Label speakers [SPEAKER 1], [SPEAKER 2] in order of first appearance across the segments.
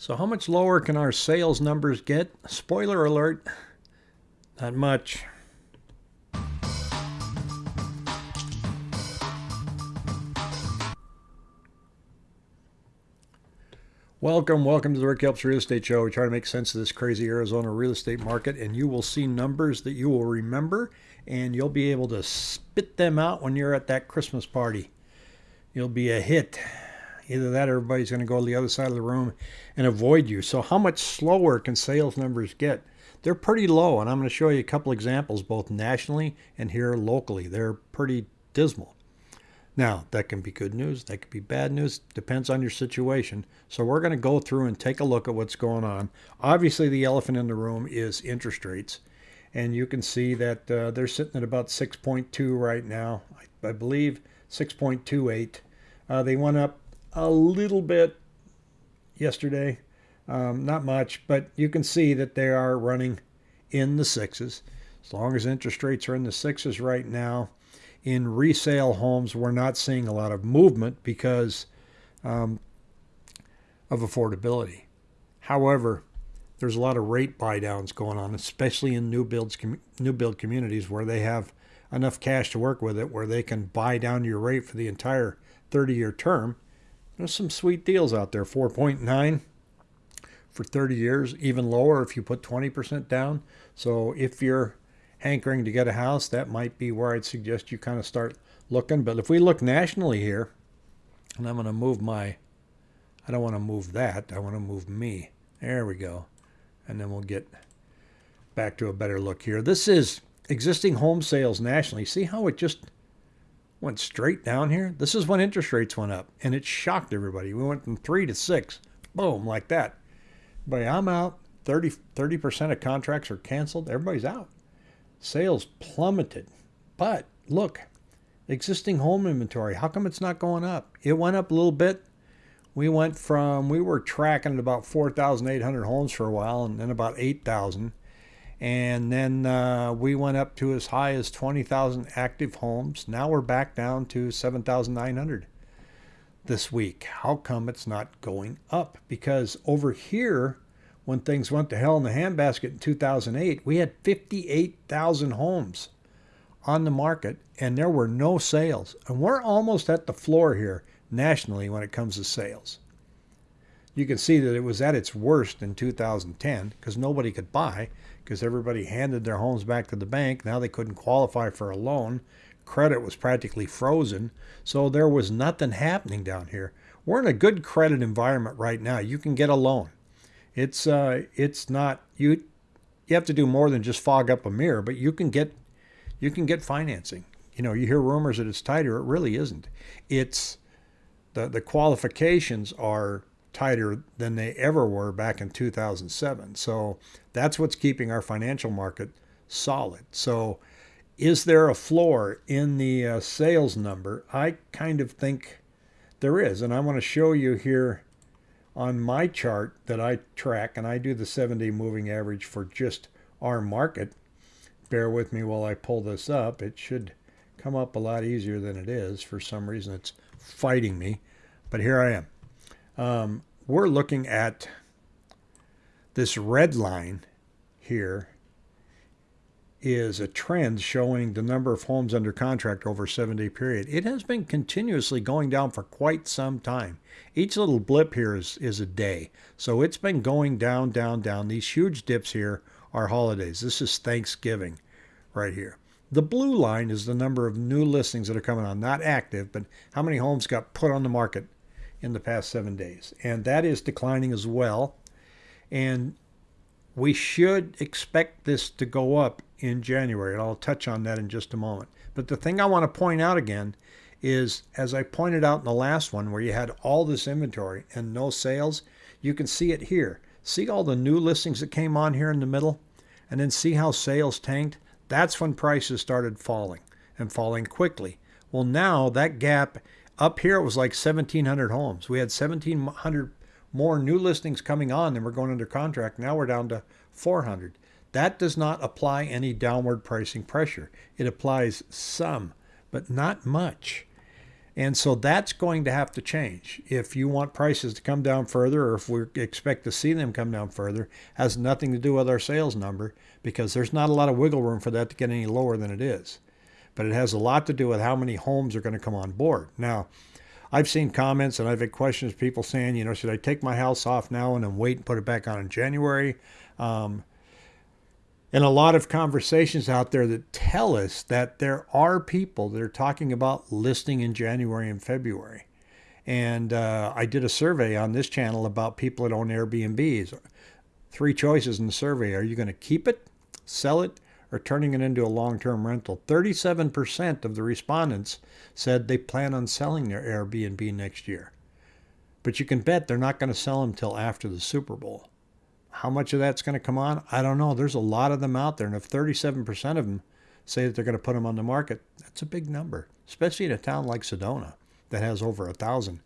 [SPEAKER 1] So how much lower can our sales numbers get? Spoiler alert, not much. Welcome, welcome to the Rick Helps Real Estate Show. We try to make sense of this crazy Arizona real estate market, and you will see numbers that you will remember, and you'll be able to spit them out when you're at that Christmas party. You'll be a hit. Either that or everybody's going to go to the other side of the room and avoid you. So, how much slower can sales numbers get? They're pretty low, and I'm going to show you a couple examples both nationally and here locally. They're pretty dismal. Now, that can be good news, that could be bad news, depends on your situation. So, we're going to go through and take a look at what's going on. Obviously, the elephant in the room is interest rates, and you can see that uh, they're sitting at about 6.2 right now. I, I believe 6.28. Uh, they went up a little bit yesterday, um, not much, but you can see that they are running in the sixes. As long as interest rates are in the sixes right now, in resale homes, we're not seeing a lot of movement because um, of affordability. However, there's a lot of rate buy downs going on, especially in new builds, new build communities where they have enough cash to work with it, where they can buy down your rate for the entire 30 year term there's some sweet deals out there 4.9 for 30 years, even lower if you put 20% down. So if you're hankering to get a house, that might be where I'd suggest you kind of start looking. But if we look nationally here, and I'm going to move my, I don't want to move that, I want to move me. There we go. And then we'll get back to a better look here. This is existing home sales nationally. See how it just went straight down here. This is when interest rates went up, and it shocked everybody. We went from three to six, boom, like that. But I'm out. 30 percent of contracts are canceled. Everybody's out. Sales plummeted. But look, existing home inventory. How come it's not going up? It went up a little bit. We went from we were tracking about 4,800 homes for a while, and then about 8,000 and then uh, we went up to as high as 20,000 active homes. Now we're back down to 7,900 this week. How come it's not going up? Because over here, when things went to hell in the handbasket in 2008, we had 58,000 homes on the market and there were no sales. And we're almost at the floor here nationally when it comes to sales. You can see that it was at its worst in 2010 because nobody could buy because everybody handed their homes back to the bank. Now they couldn't qualify for a loan. Credit was practically frozen. So there was nothing happening down here. We're in a good credit environment right now. You can get a loan. It's uh, it's not you. You have to do more than just fog up a mirror, but you can get you can get financing. You know, you hear rumors that it's tighter. It really isn't. It's the the qualifications are tighter than they ever were back in 2007. So that's what's keeping our financial market solid. So is there a floor in the uh, sales number? I kind of think there is. And I want to show you here on my chart that I track, and I do the seven day moving average for just our market. Bear with me while I pull this up. It should come up a lot easier than it is. For some reason, it's fighting me. But here I am. Um, we're looking at this red line here is a trend showing the number of homes under contract over a seven day period. It has been continuously going down for quite some time. Each little blip here is, is a day. So it's been going down, down, down. These huge dips here are holidays. This is Thanksgiving right here. The blue line is the number of new listings that are coming on, not active, but how many homes got put on the market in the past seven days. And that is declining as well. And we should expect this to go up in January. And I'll touch on that in just a moment. But the thing I want to point out again is, as I pointed out in the last one, where you had all this inventory and no sales, you can see it here. See all the new listings that came on here in the middle? And then see how sales tanked? That's when prices started falling and falling quickly. Well, now that gap up here, it was like 1,700 homes. We had 1,700 more new listings coming on than we're going under contract. Now we're down to 400. That does not apply any downward pricing pressure. It applies some, but not much. And so that's going to have to change. If you want prices to come down further, or if we expect to see them come down further, has nothing to do with our sales number because there's not a lot of wiggle room for that to get any lower than it is. But it has a lot to do with how many homes are going to come on board. Now, I've seen comments and I've had questions, people saying, you know, should I take my house off now and then wait and put it back on in January? Um, and a lot of conversations out there that tell us that there are people that are talking about listing in January and February. And uh, I did a survey on this channel about people that own Airbnbs. Three choices in the survey are you going to keep it, sell it, or turning it into a long term rental? 37% of the respondents said they plan on selling their Airbnb next year. But you can bet they're not going to sell them until after the Super Bowl. How much of that's going to come on? I don't know. There's a lot of them out there. And if 37% of them say that they're going to put them on the market, that's a big number, especially in a town like Sedona that has over a thousand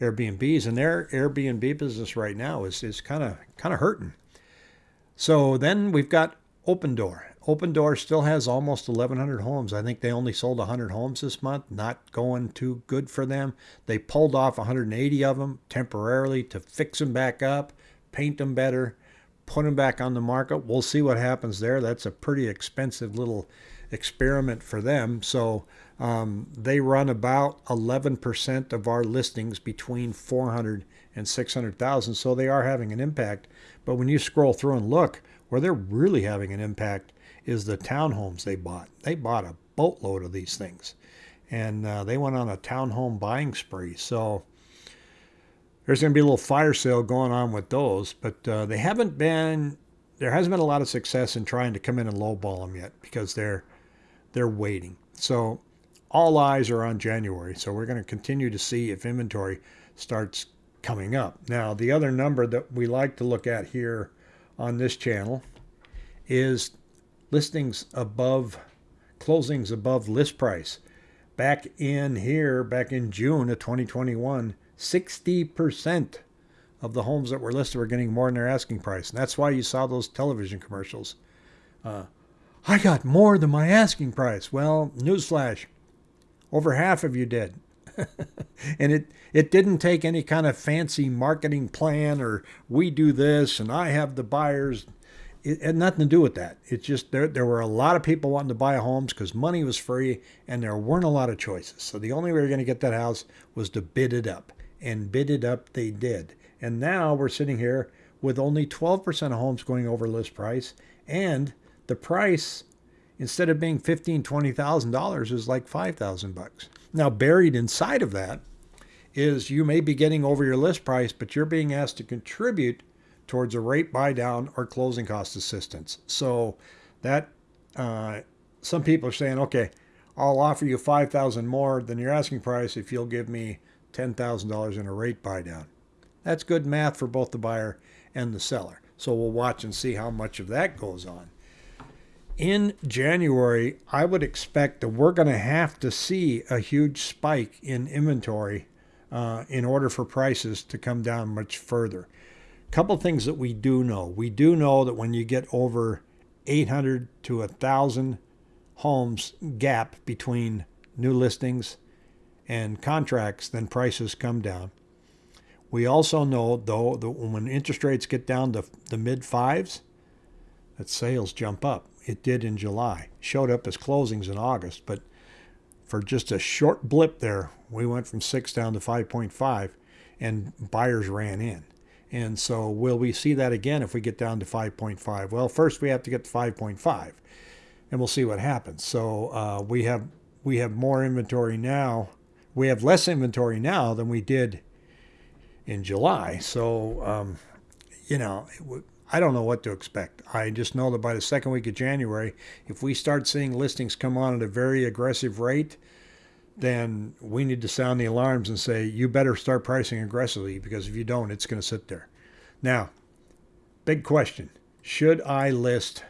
[SPEAKER 1] Airbnbs. And their Airbnb business right now is, is kind of kind of hurting. So then we've got Opendoor. Opendoor still has almost 1,100 homes. I think they only sold 100 homes this month. Not going too good for them. They pulled off 180 of them temporarily to fix them back up paint them better, put them back on the market. We'll see what happens there. That's a pretty expensive little experiment for them. So um, they run about 11% of our listings between 400 and 600,000. So they are having an impact. But when you scroll through and look, where they're really having an impact is the townhomes they bought. They bought a boatload of these things. And uh, they went on a townhome buying spree. So there's going to be a little fire sale going on with those, but uh, they haven't been. There hasn't been a lot of success in trying to come in and lowball them yet because they're they're waiting. So all eyes are on January. So we're going to continue to see if inventory starts coming up. Now, the other number that we like to look at here on this channel is listings above closings above list price. Back in here, back in June of 2021, 60% of the homes that were listed were getting more than their asking price. And that's why you saw those television commercials. Uh, I got more than my asking price. Well, newsflash, over half of you did. and it, it didn't take any kind of fancy marketing plan or we do this and I have the buyers. It had nothing to do with that. It's just there, there were a lot of people wanting to buy homes because money was free and there weren't a lot of choices. So the only way you're going to get that house was to bid it up and bid it up they did. And now we're sitting here with only 12% of homes going over list price and the price instead of being fifteen, twenty thousand dollars is like five thousand bucks. Now buried inside of that is you may be getting over your list price, but you're being asked to contribute towards a rate buy down or closing cost assistance. So that uh, some people are saying, okay, I'll offer you five thousand more than your asking price if you'll give me $10,000 in a rate buy down. That's good math for both the buyer and the seller. So we'll watch and see how much of that goes on. In January, I would expect that we're going to have to see a huge spike in inventory uh, in order for prices to come down much further. Couple things that we do know. We do know that when you get over 800 to 1,000 homes gap between new listings and contracts, then prices come down. We also know, though, that when interest rates get down to the mid fives, that sales jump up. It did in July. Showed up as closings in August, but for just a short blip there, we went from six down to 5.5, and buyers ran in. And so, will we see that again if we get down to 5.5? Well, first we have to get to 5.5, and we'll see what happens. So uh, we have we have more inventory now we have less inventory now than we did in July. So, um, you know, I don't know what to expect. I just know that by the second week of January, if we start seeing listings come on at a very aggressive rate, then we need to sound the alarms and say, you better start pricing aggressively because if you don't, it's going to sit there. Now, big question should I list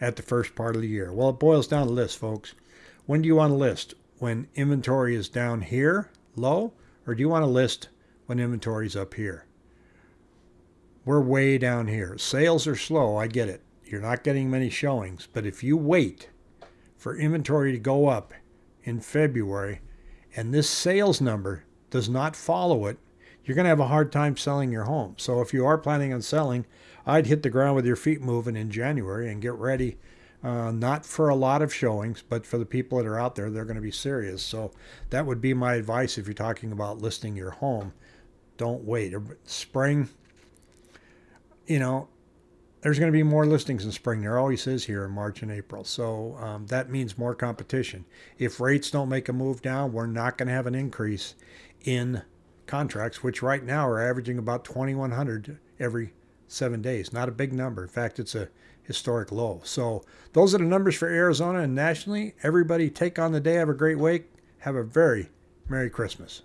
[SPEAKER 1] at the first part of the year? Well, it boils down to list, folks. When do you want to list? when inventory is down here low, or do you want to list when inventory is up here? We're way down here. Sales are slow, I get it. You're not getting many showings, but if you wait for inventory to go up in February and this sales number does not follow it, you're going to have a hard time selling your home. So if you are planning on selling, I'd hit the ground with your feet moving in January and get ready. Uh, not for a lot of showings, but for the people that are out there, they're going to be serious. So that would be my advice if you're talking about listing your home. Don't wait. Spring, you know, there's going to be more listings in spring. There always is here in March and April. So um, that means more competition. If rates don't make a move down, we're not going to have an increase in contracts, which right now are averaging about 2,100 every seven days. Not a big number. In fact, it's a historic low. So those are the numbers for Arizona and nationally. Everybody take on the day. Have a great week. Have a very Merry Christmas.